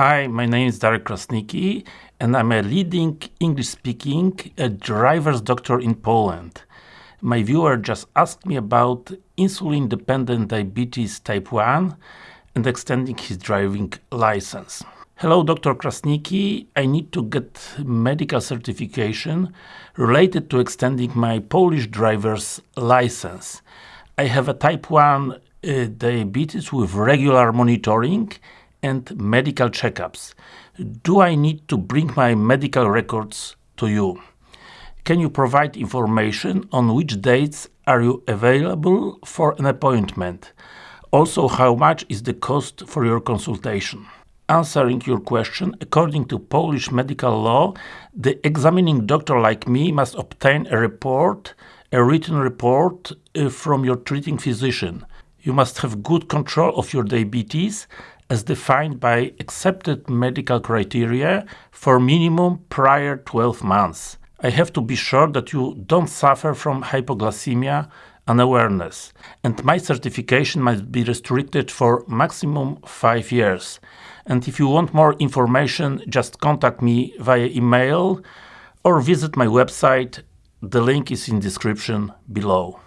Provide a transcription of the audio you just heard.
Hi, my name is Darek Krasnicki and I'm a leading English-speaking driver's doctor in Poland. My viewer just asked me about insulin-dependent diabetes type 1 and extending his driving license. Hello Dr. Krasnicki, I need to get medical certification related to extending my Polish driver's license. I have a type 1 uh, diabetes with regular monitoring and medical checkups. Do I need to bring my medical records to you? Can you provide information on which dates are you available for an appointment? Also, how much is the cost for your consultation? Answering your question, according to Polish medical law, the examining doctor like me must obtain a report, a written report uh, from your treating physician. You must have good control of your diabetes as defined by accepted medical criteria for minimum prior 12 months. I have to be sure that you don't suffer from hypoglycemia unawareness, and my certification must be restricted for maximum 5 years. And if you want more information, just contact me via email or visit my website. The link is in description below.